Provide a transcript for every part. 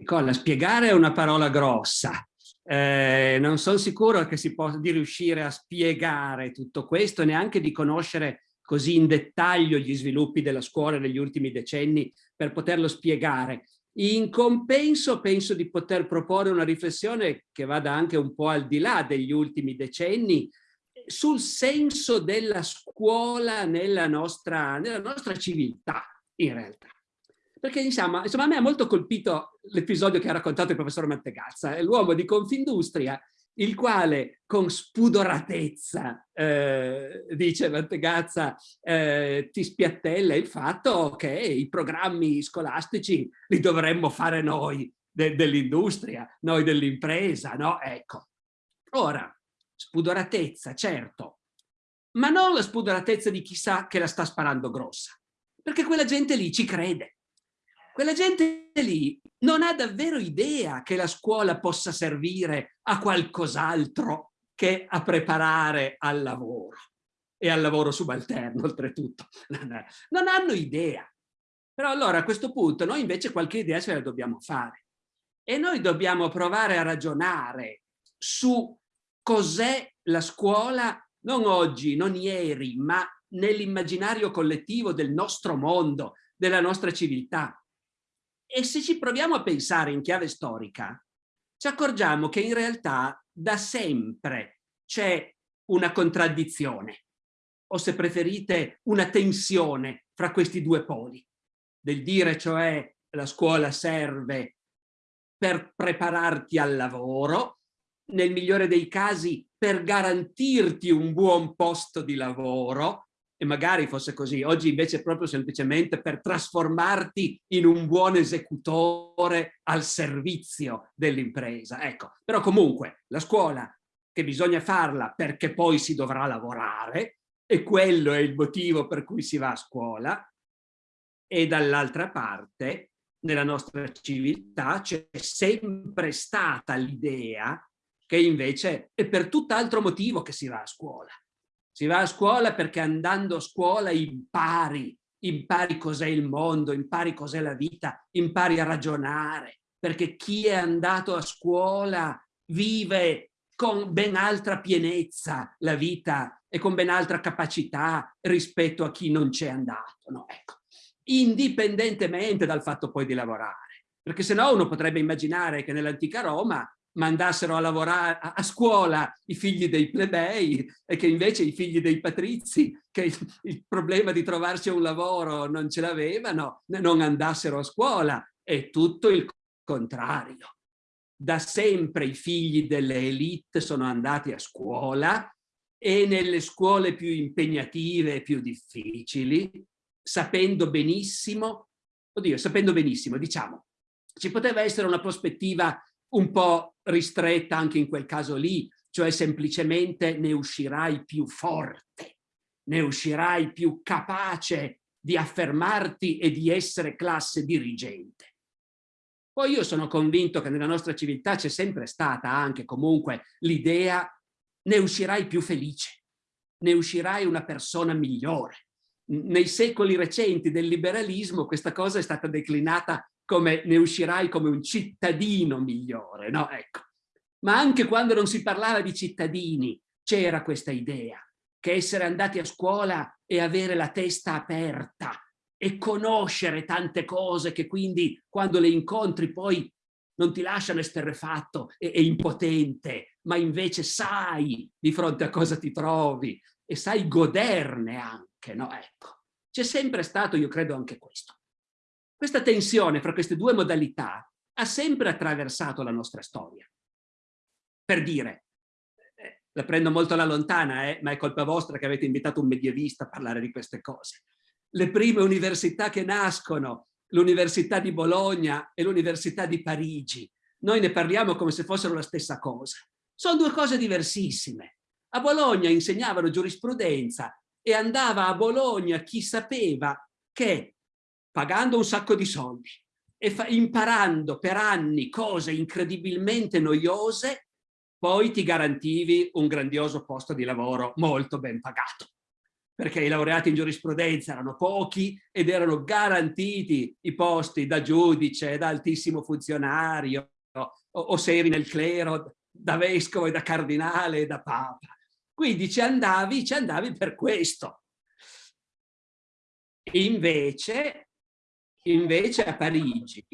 Nicola, spiegare è una parola grossa. Eh, non sono sicuro che si possa di riuscire a spiegare tutto questo, neanche di conoscere così in dettaglio gli sviluppi della scuola negli ultimi decenni per poterlo spiegare. In compenso penso di poter proporre una riflessione che vada anche un po' al di là degli ultimi decenni sul senso della scuola nella nostra, nella nostra civiltà, in realtà. Perché insomma, insomma a me ha molto colpito l'episodio che ha raccontato il professor Mantegazza, è l'uomo di Confindustria il quale con spudoratezza, eh, dice Mantegazza, eh, ti spiattella il fatto che i programmi scolastici li dovremmo fare noi de dell'industria, noi dell'impresa, no? Ecco. Ora, spudoratezza, certo, ma non la spudoratezza di chissà che la sta sparando grossa, perché quella gente lì ci crede. Quella gente lì non ha davvero idea che la scuola possa servire a qualcos'altro che a preparare al lavoro e al lavoro subalterno oltretutto. Non hanno idea. Però allora a questo punto noi invece qualche idea ce la dobbiamo fare e noi dobbiamo provare a ragionare su cos'è la scuola non oggi, non ieri, ma nell'immaginario collettivo del nostro mondo, della nostra civiltà. E se ci proviamo a pensare in chiave storica, ci accorgiamo che in realtà da sempre c'è una contraddizione, o se preferite una tensione fra questi due poli, del dire cioè la scuola serve per prepararti al lavoro, nel migliore dei casi per garantirti un buon posto di lavoro, e magari fosse così, oggi invece proprio semplicemente per trasformarti in un buon esecutore al servizio dell'impresa. Ecco, però comunque la scuola che bisogna farla perché poi si dovrà lavorare e quello è il motivo per cui si va a scuola. E dall'altra parte nella nostra civiltà c'è sempre stata l'idea che invece è per tutt'altro motivo che si va a scuola si va a scuola perché andando a scuola impari, impari cos'è il mondo, impari cos'è la vita, impari a ragionare, perché chi è andato a scuola vive con ben altra pienezza la vita e con ben altra capacità rispetto a chi non c'è andato. No? Ecco. Indipendentemente dal fatto poi di lavorare, perché se no uno potrebbe immaginare che nell'antica Roma mandassero a lavorare a, scuola i figli dei plebei e che invece i figli dei patrizi, che il, il problema di trovarsi un lavoro non ce l'avevano, non andassero a scuola. È tutto il contrario. Da sempre i figli delle elite sono andati a scuola e nelle scuole più impegnative e più difficili, sapendo benissimo, oddio, sapendo benissimo, diciamo, ci poteva essere una prospettiva un po' ristretta anche in quel caso lì, cioè semplicemente ne uscirai più forte, ne uscirai più capace di affermarti e di essere classe dirigente. Poi io sono convinto che nella nostra civiltà c'è sempre stata anche comunque l'idea ne uscirai più felice, ne uscirai una persona migliore. Nei secoli recenti del liberalismo questa cosa è stata declinata come ne uscirai come un cittadino migliore, no? Ecco. Ma anche quando non si parlava di cittadini c'era questa idea che essere andati a scuola e avere la testa aperta e conoscere tante cose che quindi quando le incontri poi non ti lasciano esterrefatto e, e impotente, ma invece sai di fronte a cosa ti trovi e sai goderne anche, no? Ecco. C'è sempre stato, io credo, anche questo. Questa tensione fra queste due modalità ha sempre attraversato la nostra storia. Per dire, eh, la prendo molto alla lontana, eh, ma è colpa vostra che avete invitato un medievista a parlare di queste cose. Le prime università che nascono, l'Università di Bologna e l'Università di Parigi, noi ne parliamo come se fossero la stessa cosa. Sono due cose diversissime. A Bologna insegnavano giurisprudenza e andava a Bologna chi sapeva che pagando un sacco di soldi e imparando per anni cose incredibilmente noiose, poi ti garantivi un grandioso posto di lavoro molto ben pagato. perché i laureati in giurisprudenza erano pochi ed erano garantiti i posti da giudice, da altissimo funzionario, o, o se eri nel clero, da vescovo e da cardinale e da papa. Quindi ci andavi, ci andavi per questo. Invece, invece a Parigi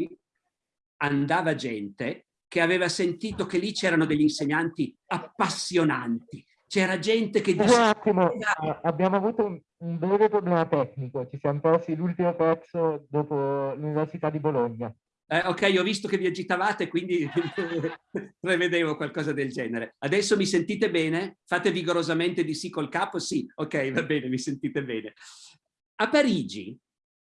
andava gente che aveva sentito che lì c'erano degli insegnanti appassionanti, c'era gente che... Un attimo, abbiamo avuto un, un breve problema tecnico, ci siamo persi l'ultimo pezzo dopo l'Università di Bologna. Eh, ok, ho visto che vi agitavate, quindi prevedevo qualcosa del genere. Adesso mi sentite bene? Fate vigorosamente di sì col capo? Sì, ok, va bene, mi sentite bene. A Parigi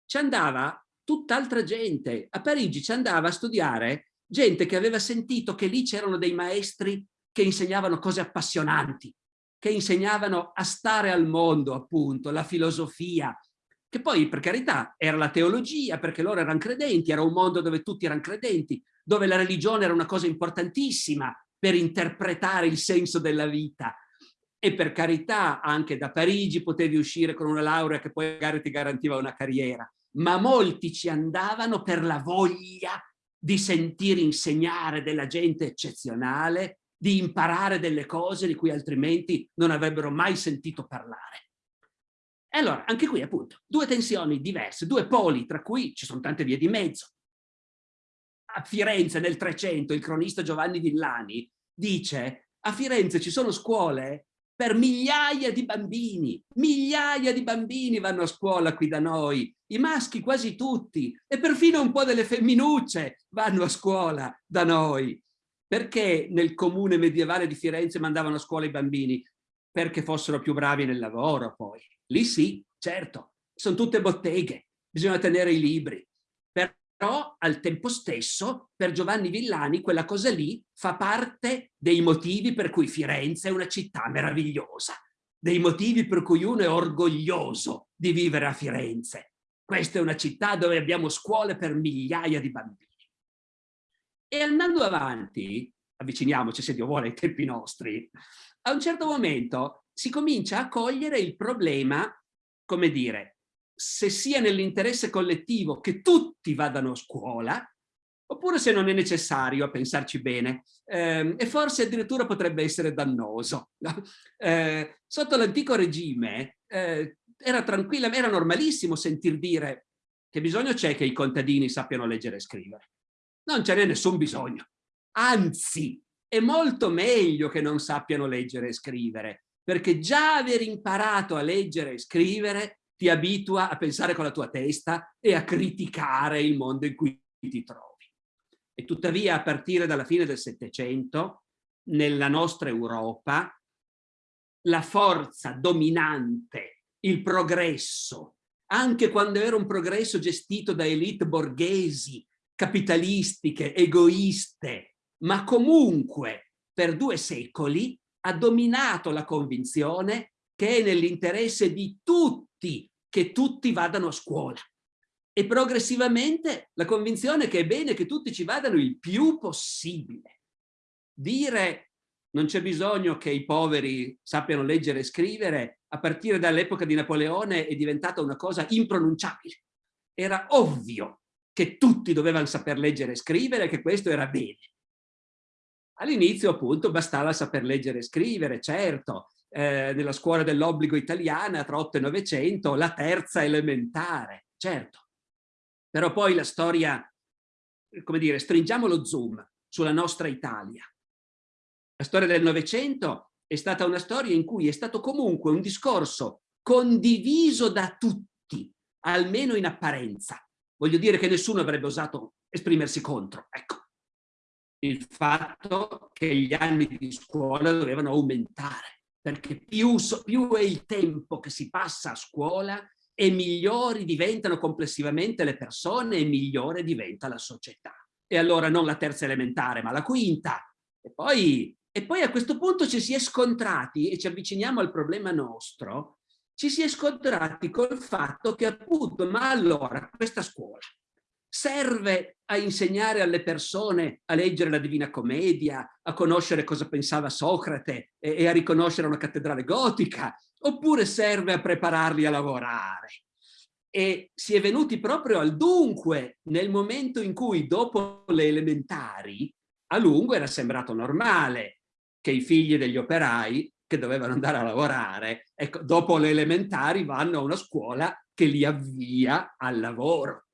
ci andava tutt'altra gente. A Parigi ci andava a studiare gente che aveva sentito che lì c'erano dei maestri che insegnavano cose appassionanti, che insegnavano a stare al mondo, appunto, la filosofia, che poi, per carità, era la teologia, perché loro erano credenti, era un mondo dove tutti erano credenti, dove la religione era una cosa importantissima per interpretare il senso della vita. E per carità, anche da Parigi potevi uscire con una laurea che poi magari ti garantiva una carriera, ma molti ci andavano per la voglia di sentire insegnare della gente eccezionale, di imparare delle cose di cui altrimenti non avrebbero mai sentito parlare. E allora, anche qui appunto, due tensioni diverse, due poli, tra cui ci sono tante vie di mezzo. A Firenze nel 300 il cronista Giovanni Villani dice a Firenze ci sono scuole per migliaia di bambini, migliaia di bambini vanno a scuola qui da noi, i maschi quasi tutti, e perfino un po' delle femminucce vanno a scuola da noi. Perché nel comune medievale di Firenze mandavano a scuola i bambini? Perché fossero più bravi nel lavoro poi. Lì sì, certo, sono tutte botteghe, bisogna tenere i libri. Però al tempo stesso per Giovanni Villani quella cosa lì fa parte dei motivi per cui Firenze è una città meravigliosa, dei motivi per cui uno è orgoglioso di vivere a Firenze. Questa è una città dove abbiamo scuole per migliaia di bambini. E andando avanti, avviciniamoci se Dio vuole ai tempi nostri, a un certo momento si comincia a cogliere il problema, come dire, se sia nell'interesse collettivo che tutti vadano a scuola, oppure se non è necessario a pensarci bene, eh, e forse addirittura potrebbe essere dannoso. No? Eh, sotto l'antico regime eh, era tranquilla, era normalissimo sentir dire che bisogno c'è che i contadini sappiano leggere e scrivere. Non ce n'è nessun bisogno. Anzi, è molto meglio che non sappiano leggere e scrivere, perché già aver imparato a leggere e scrivere ti abitua a pensare con la tua testa e a criticare il mondo in cui ti trovi. E tuttavia, a partire dalla fine del Settecento, nella nostra Europa, la forza dominante, il progresso, anche quando era un progresso gestito da elite borghesi capitalistiche, egoiste, ma comunque per due secoli ha dominato la convinzione che è nell'interesse di tutti che tutti vadano a scuola. E progressivamente la convinzione che è bene che tutti ci vadano il più possibile. Dire non c'è bisogno che i poveri sappiano leggere e scrivere, a partire dall'epoca di Napoleone è diventata una cosa impronunciabile. Era ovvio che tutti dovevano saper leggere e scrivere, che questo era bene. All'inizio appunto bastava saper leggere e scrivere, certo, eh, nella scuola dell'obbligo italiana tra 8 e 900, la terza elementare, certo. Però poi la storia, come dire, stringiamo lo zoom sulla nostra Italia. La storia del Novecento è stata una storia in cui è stato comunque un discorso condiviso da tutti, almeno in apparenza, Voglio dire che nessuno avrebbe osato esprimersi contro. Ecco, il fatto che gli anni di scuola dovevano aumentare, perché più, più è il tempo che si passa a scuola e migliori diventano complessivamente le persone e migliore diventa la società. E allora non la terza elementare, ma la quinta. E poi, e poi a questo punto ci si è scontrati e ci avviciniamo al problema nostro ci si è scontrati col fatto che appunto, ma allora questa scuola serve a insegnare alle persone a leggere la Divina Commedia, a conoscere cosa pensava Socrate e, e a riconoscere una cattedrale gotica, oppure serve a prepararli a lavorare? E si è venuti proprio al dunque nel momento in cui dopo le elementari a lungo era sembrato normale che i figli degli operai che dovevano andare a lavorare, ecco, dopo le elementari vanno a una scuola che li avvia al lavoro.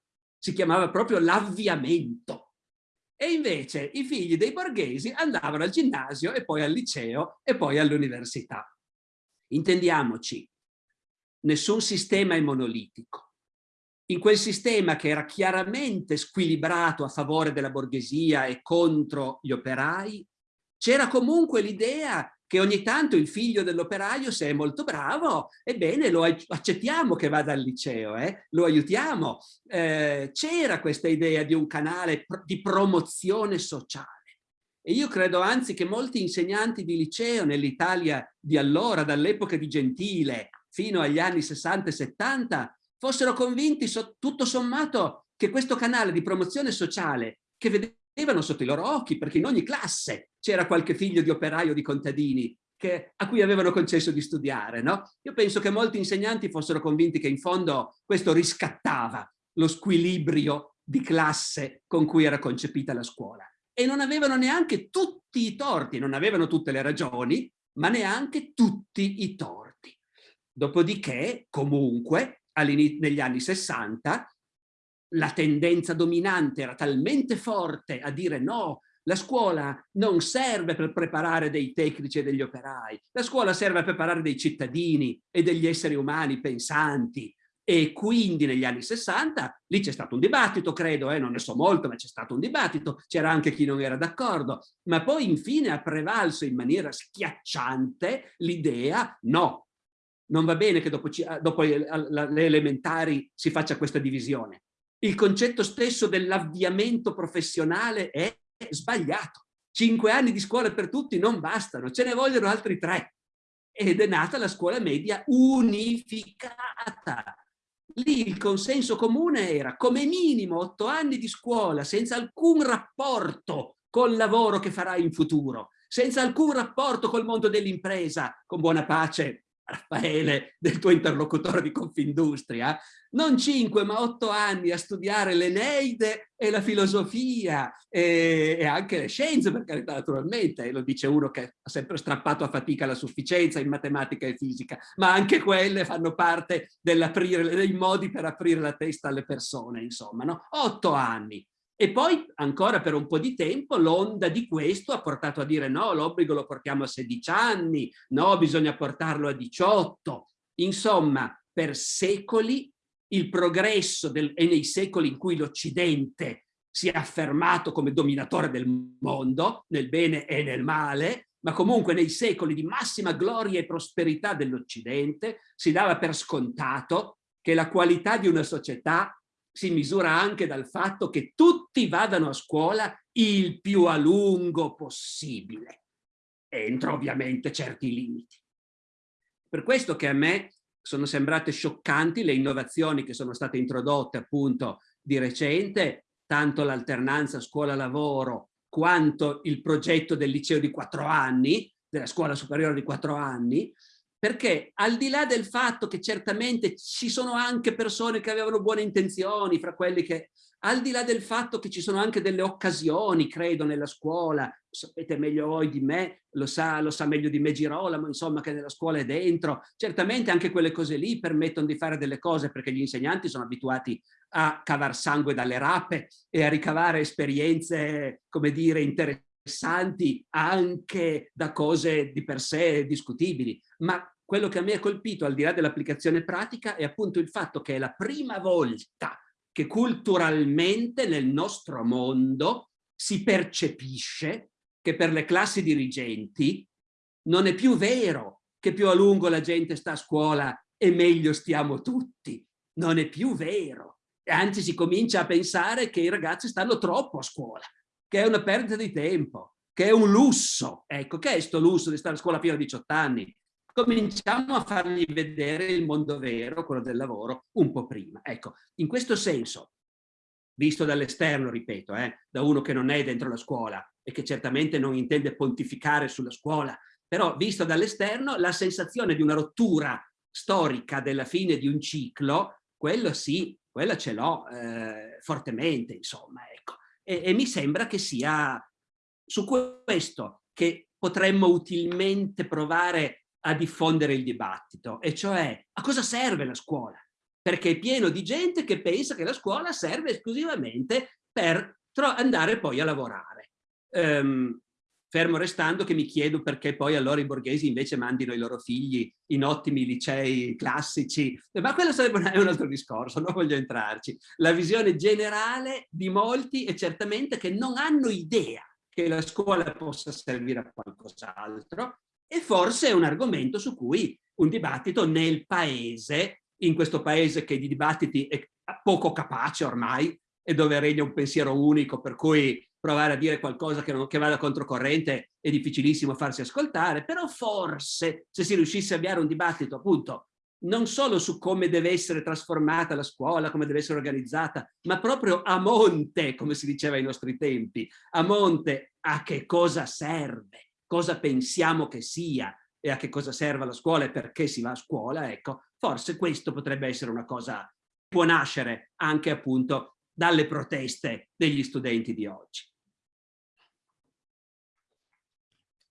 Si chiamava proprio l'avviamento. E invece i figli dei borghesi andavano al ginnasio e poi al liceo e poi all'università. Intendiamoci, nessun sistema è monolitico. In quel sistema che era chiaramente squilibrato a favore della borghesia e contro gli operai, c'era comunque l'idea che ogni tanto il figlio dell'operaio, se è molto bravo, ebbene lo accettiamo che vada al liceo, eh? lo aiutiamo. Eh, C'era questa idea di un canale di promozione sociale. E io credo anzi che molti insegnanti di liceo nell'Italia di allora, dall'epoca di Gentile fino agli anni 60 e 70, fossero convinti tutto sommato che questo canale di promozione sociale che vedevano sotto i loro occhi, perché in ogni classe c'era qualche figlio di operaio di contadini che, a cui avevano concesso di studiare. No? Io penso che molti insegnanti fossero convinti che in fondo questo riscattava lo squilibrio di classe con cui era concepita la scuola. E non avevano neanche tutti i torti, non avevano tutte le ragioni, ma neanche tutti i torti. Dopodiché, comunque, negli anni 60, la tendenza dominante era talmente forte a dire no, la scuola non serve per preparare dei tecnici e degli operai, la scuola serve a preparare dei cittadini e degli esseri umani pensanti. E quindi negli anni 60 lì c'è stato un dibattito, credo, eh, non ne so molto, ma c'è stato un dibattito, c'era anche chi non era d'accordo, ma poi infine ha prevalso in maniera schiacciante l'idea no, non va bene che dopo, dopo le elementari si faccia questa divisione. Il concetto stesso dell'avviamento professionale è sbagliato. Cinque anni di scuola per tutti non bastano, ce ne vogliono altri tre. Ed è nata la scuola media unificata. Lì il consenso comune era come minimo otto anni di scuola senza alcun rapporto col lavoro che farai in futuro, senza alcun rapporto col mondo dell'impresa, con buona pace Raffaele, del tuo interlocutore di Confindustria, non cinque ma otto anni a studiare l'Eneide e la filosofia e, e, anche le scienze, per carità naturalmente, lo dice uno che ha sempre strappato a fatica la sufficienza in matematica e fisica, ma anche quelle fanno parte dei modi per aprire la testa alle persone, insomma, no? Otto anni. E poi ancora per un po' di tempo l'onda di questo ha portato a dire no, l'obbligo lo portiamo a 16 anni, no, bisogna portarlo a 18. Insomma, per secoli il progresso del, e nei secoli in cui l'Occidente si è affermato come dominatore del mondo, nel bene e nel male, ma comunque nei secoli di massima gloria e prosperità dell'Occidente si dava per scontato che la qualità di una società si misura anche dal fatto che tutti vadano a scuola il più a lungo possibile, entro ovviamente certi limiti. Per questo che a me sono sembrate scioccanti le innovazioni che sono state introdotte appunto di recente, tanto l'alternanza scuola-lavoro quanto il progetto del liceo di quattro anni, della scuola superiore di quattro anni, perché al di là del fatto che certamente ci sono anche persone che avevano buone intenzioni, fra quelli che, al di là del fatto che ci sono anche delle occasioni, credo, nella scuola, sapete meglio voi di me, lo sa, lo sa meglio di me Girolamo, insomma, che nella scuola è dentro, certamente anche quelle cose lì permettono di fare delle cose perché gli insegnanti sono abituati a cavar sangue dalle rape e a ricavare esperienze, come dire, interessanti anche da cose di per sé discutibili, ma quello che a me ha colpito, al di là dell'applicazione pratica, è appunto il fatto che è la prima volta che culturalmente nel nostro mondo si percepisce che per le classi dirigenti non è più vero che più a lungo la gente sta a scuola e meglio stiamo tutti. Non è più vero. Anzi, si comincia a pensare che i ragazzi stanno troppo a scuola, che è una perdita di tempo, che è un lusso. Ecco, che è questo lusso di stare a scuola fino a 18 anni? Cominciamo a fargli vedere il mondo vero, quello del lavoro, un po' prima. Ecco, in questo senso, visto dall'esterno, ripeto, eh, da uno che non è dentro la scuola e che certamente non intende pontificare sulla scuola, però visto dall'esterno la sensazione di una rottura storica della fine di un ciclo, quello sì, quella ce l'ho eh, fortemente, insomma, ecco. E, e mi sembra che sia su questo che potremmo utilmente provare a diffondere il dibattito, e cioè a cosa serve la scuola? Perché è pieno di gente che pensa che la scuola serve esclusivamente per andare poi a lavorare. Um, fermo restando che mi chiedo perché poi allora i borghesi invece mandino i loro figli in ottimi licei classici, ma quello sarebbe un altro discorso, non voglio entrarci. La visione generale di molti è certamente che non hanno idea che la scuola possa servire a qualcos'altro e forse è un argomento su cui un dibattito nel paese, in questo paese che di dibattiti è poco capace ormai e dove regna un pensiero unico per cui provare a dire qualcosa che, non, che vada controcorrente è difficilissimo farsi ascoltare, però forse se si riuscisse a avviare un dibattito appunto non solo su come deve essere trasformata la scuola, come deve essere organizzata, ma proprio a monte, come si diceva ai nostri tempi, a monte a che cosa serve, cosa pensiamo che sia e a che cosa serve la scuola e perché si va a scuola, ecco, forse questo potrebbe essere una cosa, può nascere anche appunto dalle proteste degli studenti di oggi.